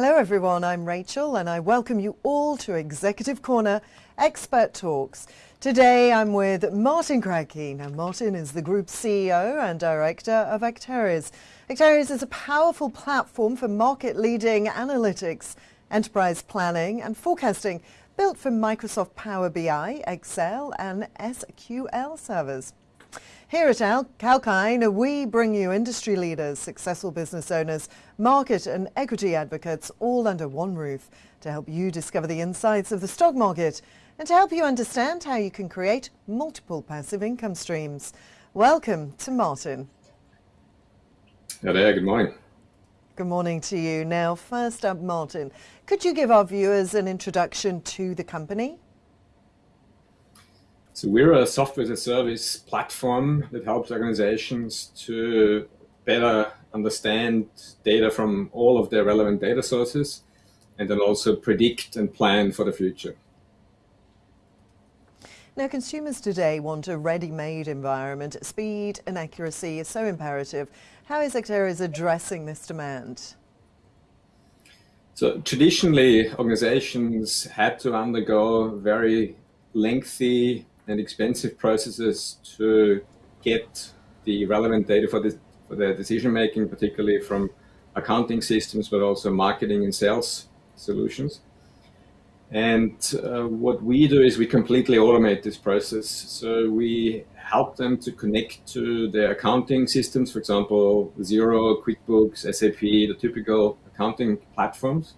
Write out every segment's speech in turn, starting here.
Hello everyone, I'm Rachel and I welcome you all to Executive Corner Expert Talks. Today I'm with Martin Kratky. Now Martin is the Group CEO and Director of Acterys. Acterys is a powerful platform for market-leading analytics, enterprise planning and forecasting built for Microsoft Power BI, Excel and SQL servers. Here at Al Kalkine, we bring you industry leaders, successful business owners, market and equity advocates all under one roof to help you discover the insights of the stock market and to help you understand how you can create multiple passive income streams. Welcome to Martin. Hello there, good morning. Good morning to you. Now, first up, Martin, could you give our viewers an introduction to the company? So we're a software as a service platform that helps organizations to better understand data from all of their relevant data sources and then also predict and plan for the future. Now, consumers today want a ready-made environment. Speed and accuracy is so imperative. How is Acterys addressing this demand? So traditionally, organizations had to undergo very lengthy and expensive processes to get the relevant data for, the, for their decision making, particularly from accounting systems, but also marketing and sales solutions. And uh, what we do is we completely automate this process. So we help them to connect to their accounting systems, for example, Xero, QuickBooks, SAP, the typical accounting platforms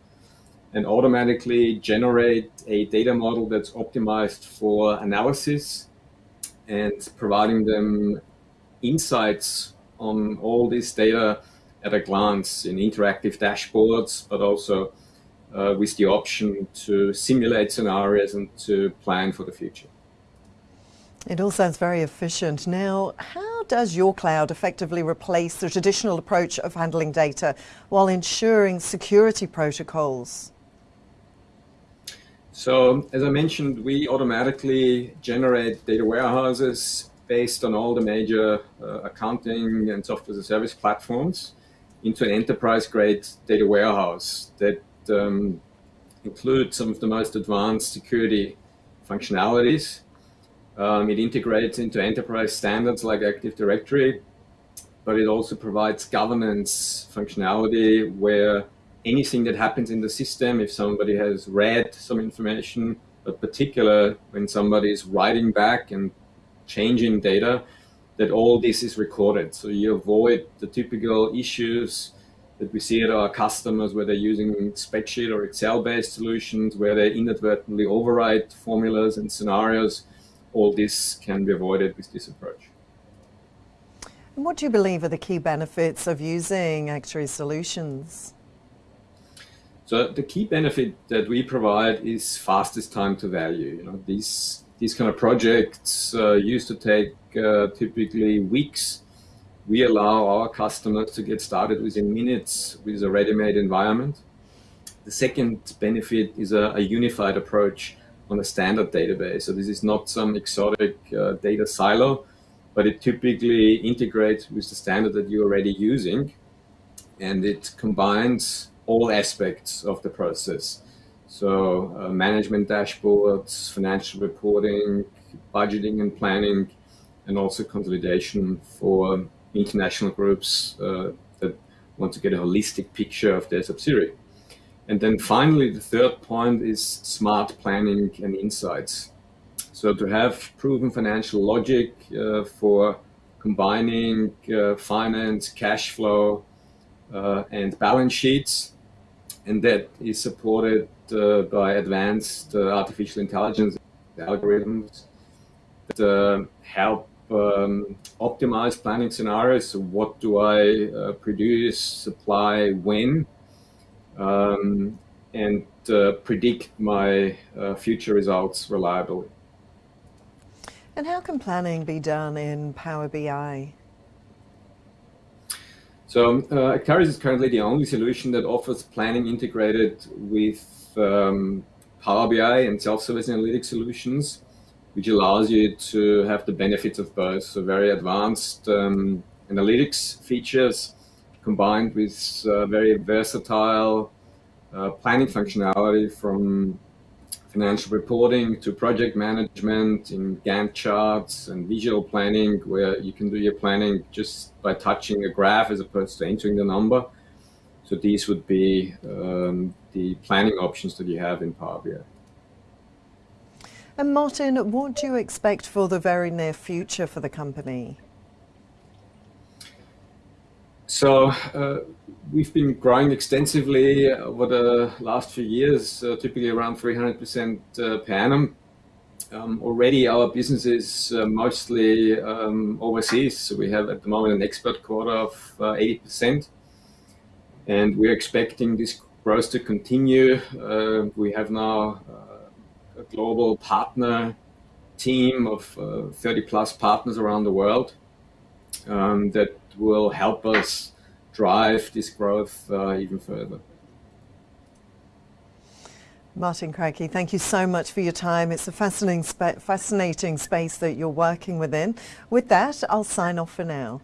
and automatically generate a data model that's optimized for analysis and providing them insights on all this data at a glance in interactive dashboards, but also uh, with the option to simulate scenarios and to plan for the future. It all sounds very efficient. Now, how does your cloud effectively replace the traditional approach of handling data while ensuring security protocols? So as I mentioned, we automatically generate data warehouses based on all the major uh, accounting and software as a service platforms into an enterprise-grade data warehouse that um, includes some of the most advanced security functionalities. Um, it integrates into enterprise standards like Active Directory, but it also provides governance functionality where anything that happens in the system, if somebody has read some information, but particular when somebody is writing back and changing data, that all this is recorded. So you avoid the typical issues that we see at our customers where they're using spreadsheet or Excel-based solutions, where they inadvertently overwrite formulas and scenarios. All this can be avoided with this approach. And what do you believe are the key benefits of using Acterys solutions? So the key benefit that we provide is fastest time to value. You know, these these kind of projects uh, used to take uh, typically weeks. We allow our customers to get started within minutes with a ready-made environment. The second benefit is a, a, unified approach on a standard database. So this is not some exotic uh, data silo, but it typically integrates with the standard that you're already using. And it combines all aspects of the process. So uh, management dashboards, financial reporting, budgeting and planning, and also consolidation for international groups uh, that want to get a holistic picture of their subsidiary. And then finally, the third point is smart planning and insights. So to have proven financial logic uh, for combining uh, finance, cash flow, uh, and balance sheets and that is supported uh, by advanced uh, artificial intelligence algorithms that uh, help um, optimize planning scenarios. So what do I uh, produce, supply, when, um, and uh, predict my uh, future results reliably. And how can planning be done in Power BI? So uh, Acterys is currently the only solution that offers planning integrated with um, Power BI and self-service analytics solutions, which allows you to have the benefits of both. So very advanced um, analytics features combined with uh, very versatile uh, planning functionality from financial reporting to project management in Gantt charts and visual planning where you can do your planning just by touching a graph as opposed to entering the number. So these would be um, the planning options that you have in Power BI. And Martin, what do you expect for the very near future for the company? So uh, we've been growing extensively over the last few years, uh, typically around 300% uh, per annum. Um, already our business is uh, mostly um, overseas. So we have at the moment an export quota of 80%. Uh, and we're expecting this growth to continue. Uh, we have now a global partner team of 30 plus partners around the world um, that will help us drive this growth uh, even further. Martin Kratky, thank you so much for your time. It's a fascinating, spa fascinating space that you're working within. With that, I'll sign off for now.